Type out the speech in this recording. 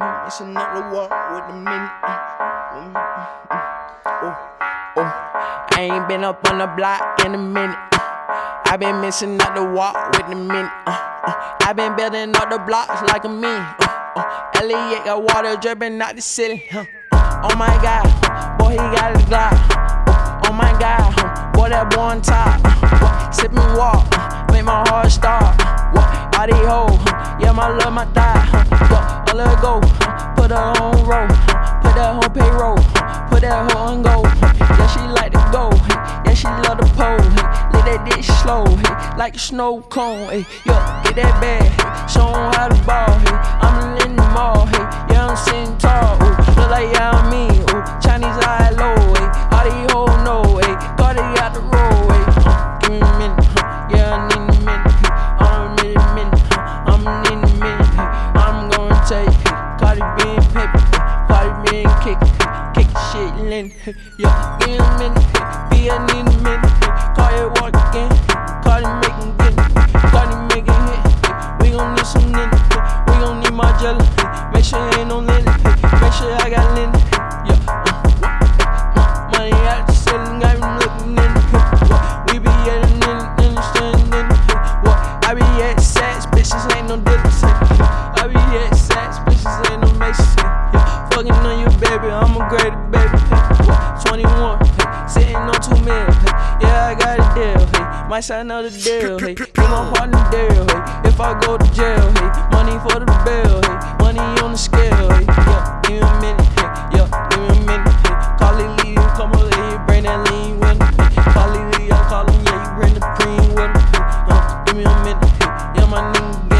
Up the walk with the. Mm, mm, mm. Oh, oh. I ain't been up on the block in a minute. I been missing out the walk with the minute. Uh, uh. I been building up the blocks like a mini. Uh, uh. Elliot got water dripping out the ceiling. Uh, oh my god, boy, he got his Glock. Uh, oh my god, uh, boy, that boy on top. Uh, sip walk, uh, make my heart start. Uh, body hole, uh, yeah, my love, my die. Let her go, put her on roll, put that on payroll, put that hoe on go. Yeah, she like to go, yeah, she love the pole. Let that dick slow, like a snow cone, yo, get that bag, show 'em how to ball, I'm in the mall, yeah, I'm sitting tall, look like yeah, shit, yeah, me a minute, hey, B, I need a minute, call it walk again, Cardi making get it, Cardi making hit, we gon' need some nigga, we gon' need my jelly, make sure ain't no linen, make sure I got linen, yeah, uh, uh, money out the ceiling, got me looking in, what, we be at in, in, in the stand in, hey, what, I be at sex, bitches ain't no dealers, I be at sex, bitches ain't no hey, yeah, fucking on you, baby, I'm a great baby, meal. Hey. Yeah, I got a deal. Hey. My sign know the deal. Hey. He gon' part deal. Hey. If I go to jail, hey. money for the bill. Hey. Money on the scale. Hey. Yeah, give me a minute. Hey. Yeah, give me a minute. Hey. Call it Lee, come over here, bring that lean with him. Hey. Call it Lee, I call him, yeah, you bring the cream with him. Hey. Uh, give me a minute. Hey. Yeah, my nigga.